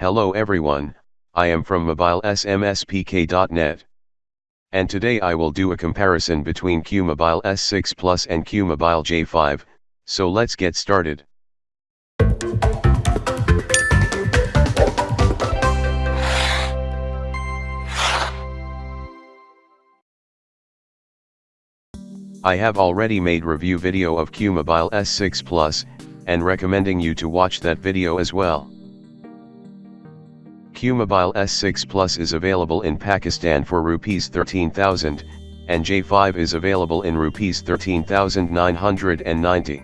Hello everyone, I am from mobilesmspk.net. And today I will do a comparison between QMobile S6 Plus and QMobile J5, so let's get started. I have already made review video of QMobile S6 Plus, and recommending you to watch that video as well. QMobile S6 Plus is available in Pakistan for Rs 13,000, and J5 is available in Rs 13,990.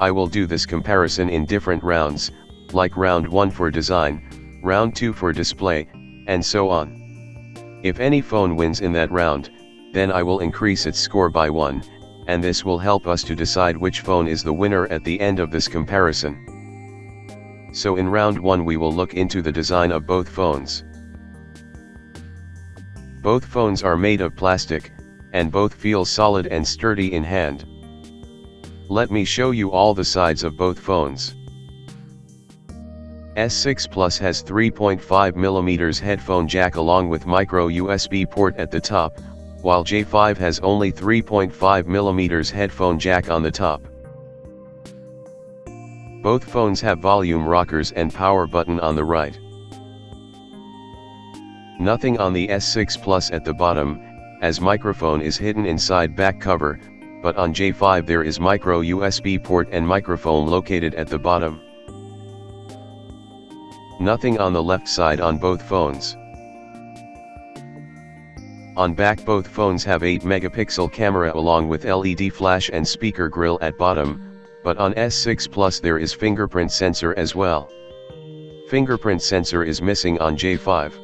I will do this comparison in different rounds, like round 1 for design, round 2 for display, and so on. If any phone wins in that round, then I will increase its score by 1, and this will help us to decide which phone is the winner at the end of this comparison. So in round 1 we will look into the design of both phones. Both phones are made of plastic, and both feel solid and sturdy in hand. Let me show you all the sides of both phones. S6 Plus has 3.5mm headphone jack along with micro USB port at the top, while J5 has only 3.5mm headphone jack on the top. Both phones have volume rockers and power button on the right. Nothing on the S6 Plus at the bottom, as microphone is hidden inside back cover, but on J5 there is micro USB port and microphone located at the bottom. Nothing on the left side on both phones. On back both phones have 8 megapixel camera along with LED flash and speaker grill at bottom, but on S6 Plus there is fingerprint sensor as well. Fingerprint sensor is missing on J5.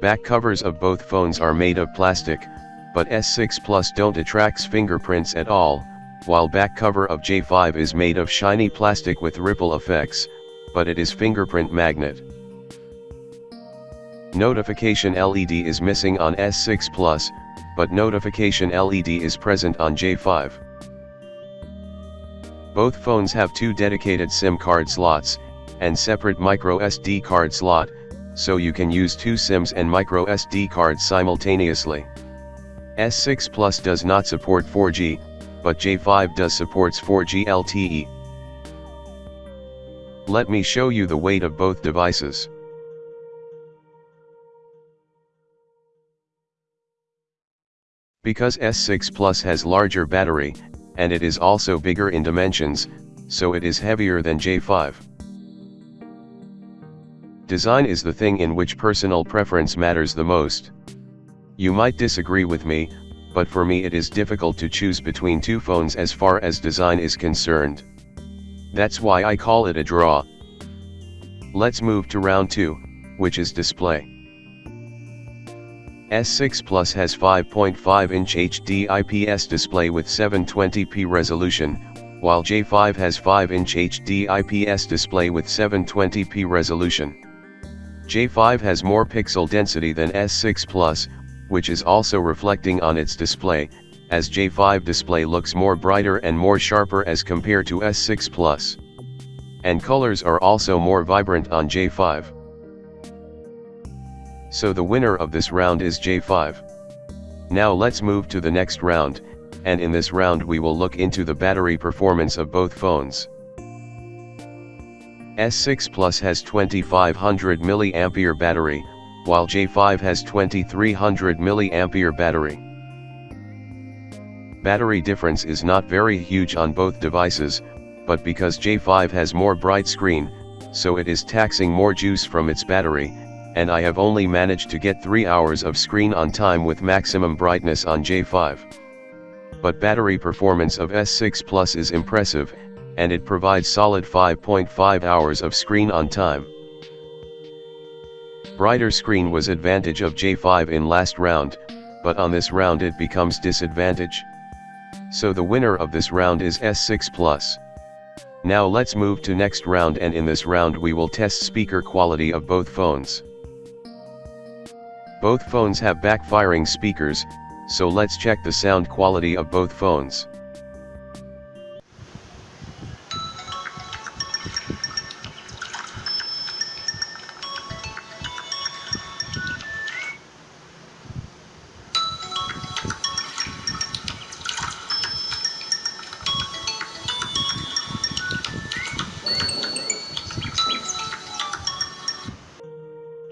Back covers of both phones are made of plastic, but S6 Plus don't attracts fingerprints at all, while back cover of J5 is made of shiny plastic with ripple effects, but it is fingerprint magnet. Notification LED is missing on S6 Plus, but notification LED is present on J5. Both phones have two dedicated SIM card slots, and separate micro SD card slot, so you can use two SIMs and micro SD cards simultaneously. S6 Plus does not support 4G, but J5 does supports 4G LTE. Let me show you the weight of both devices. Because S6 Plus has larger battery, and it is also bigger in dimensions, so it is heavier than J5. Design is the thing in which personal preference matters the most. You might disagree with me, but for me it is difficult to choose between two phones as far as design is concerned. That's why I call it a draw. Let's move to round 2, which is display. S6 Plus has 5.5-inch HD IPS display with 720p resolution, while J5 has 5-inch HD IPS display with 720p resolution. J5 has more pixel density than S6 Plus, which is also reflecting on its display, as J5 display looks more brighter and more sharper as compared to S6 Plus. And colors are also more vibrant on J5. So the winner of this round is J5. Now let's move to the next round, and in this round we will look into the battery performance of both phones. S6 Plus has 2500 mAh battery, while J5 has 2300 mAh battery. Battery difference is not very huge on both devices, but because J5 has more bright screen, so it is taxing more juice from its battery, and I have only managed to get 3 hours of screen on time with maximum brightness on J5. But battery performance of S6 Plus is impressive, and it provides solid 5.5 hours of screen on time. Brighter screen was advantage of J5 in last round, but on this round it becomes disadvantage. So the winner of this round is S6 Plus. Now let's move to next round and in this round we will test speaker quality of both phones. Both phones have backfiring speakers, so let's check the sound quality of both phones.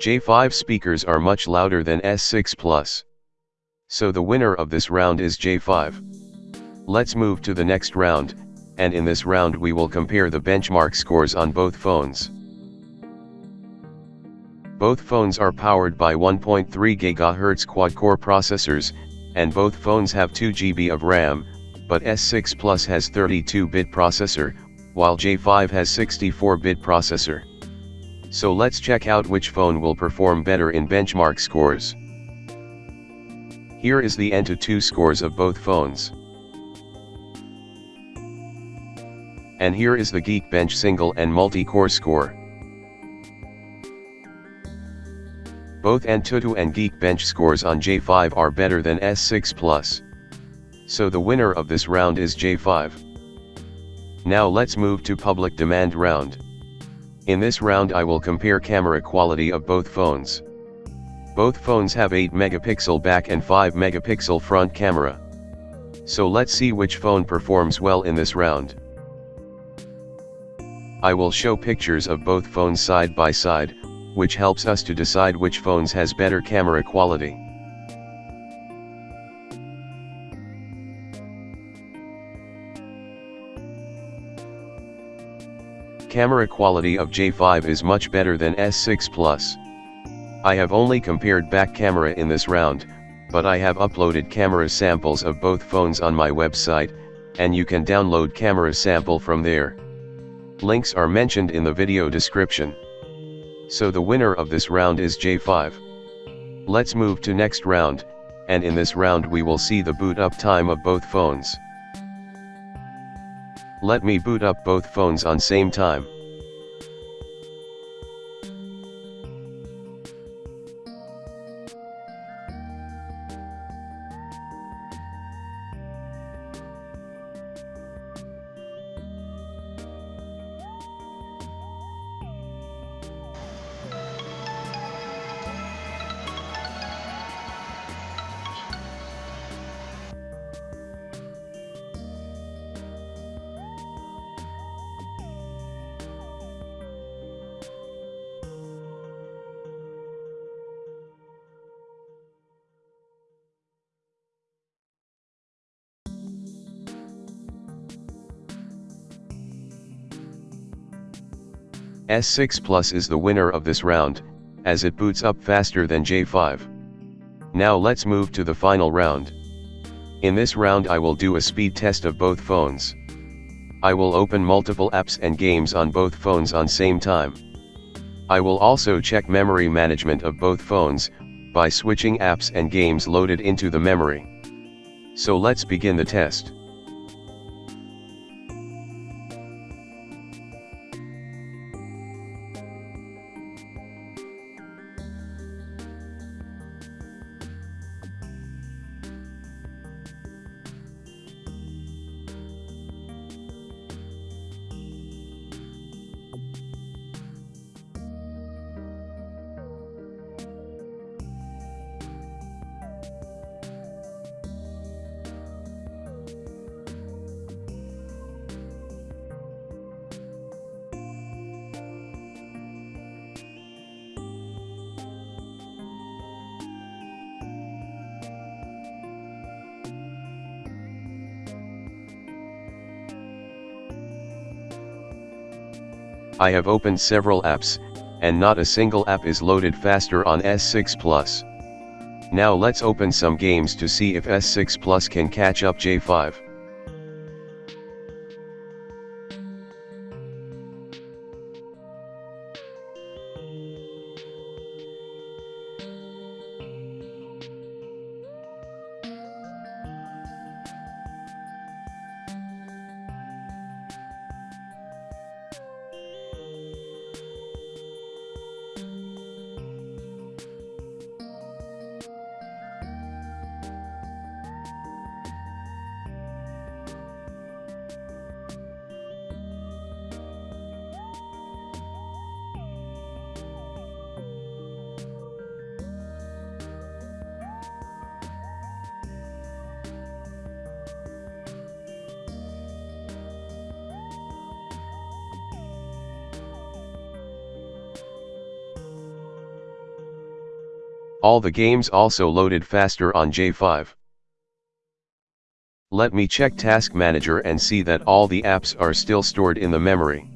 J5 speakers are much louder than S6 Plus. So the winner of this round is J5. Let's move to the next round, and in this round we will compare the benchmark scores on both phones. Both phones are powered by 1.3 GHz quad-core processors, and both phones have 2 GB of RAM, but S6 Plus has 32-bit processor, while J5 has 64-bit processor. So let's check out which phone will perform better in benchmark scores. Here is the AnTuTu scores of both phones. And here is the Geekbench single and multi-core score. Both AnTuTu and Geekbench scores on J5 are better than S6 Plus. So the winner of this round is J5. Now let's move to public demand round. In this round I will compare camera quality of both phones. Both phones have 8 megapixel back and 5 megapixel front camera. So let's see which phone performs well in this round. I will show pictures of both phones side by side, which helps us to decide which phones has better camera quality. Camera quality of J5 is much better than S6 Plus. I have only compared back camera in this round, but I have uploaded camera samples of both phones on my website, and you can download camera sample from there. Links are mentioned in the video description. So the winner of this round is J5. Let's move to next round, and in this round we will see the boot up time of both phones. Let me boot up both phones on same time. S6 Plus is the winner of this round, as it boots up faster than J5. Now let's move to the final round. In this round I will do a speed test of both phones. I will open multiple apps and games on both phones on same time. I will also check memory management of both phones, by switching apps and games loaded into the memory. So let's begin the test. I have opened several apps, and not a single app is loaded faster on S6 Plus. Now let's open some games to see if S6 Plus can catch up J5. All the games also loaded faster on J5. Let me check Task Manager and see that all the apps are still stored in the memory.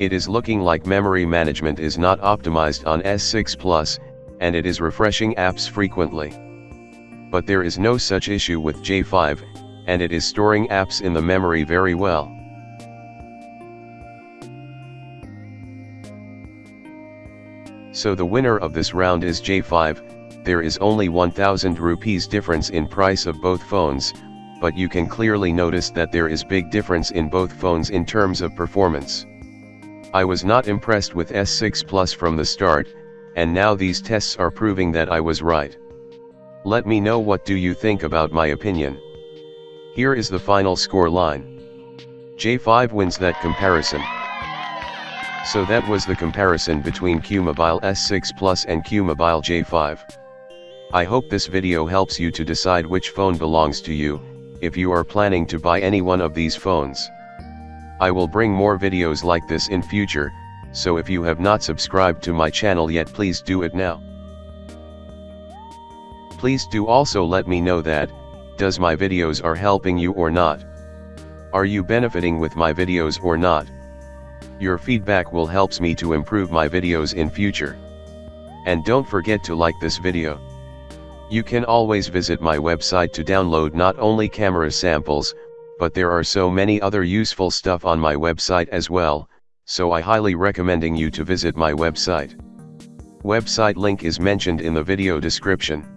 It is looking like memory management is not optimized on S6 Plus, and it is refreshing apps frequently. But there is no such issue with J5, and it is storing apps in the memory very well. So the winner of this round is J5, there is only 1000 rupees difference in price of both phones, but you can clearly notice that there is big difference in both phones in terms of performance. I was not impressed with S6 Plus from the start, and now these tests are proving that I was right. Let me know what do you think about my opinion. Here is the final score line. J5 wins that comparison. So that was the comparison between Qmobile S6 Plus and Qmobile J5. I hope this video helps you to decide which phone belongs to you, if you are planning to buy any one of these phones. I will bring more videos like this in future, so if you have not subscribed to my channel yet please do it now. Please do also let me know that, does my videos are helping you or not? Are you benefiting with my videos or not? Your feedback will helps me to improve my videos in future. And don't forget to like this video. You can always visit my website to download not only camera samples, but there are so many other useful stuff on my website as well, so I highly recommending you to visit my website. Website link is mentioned in the video description.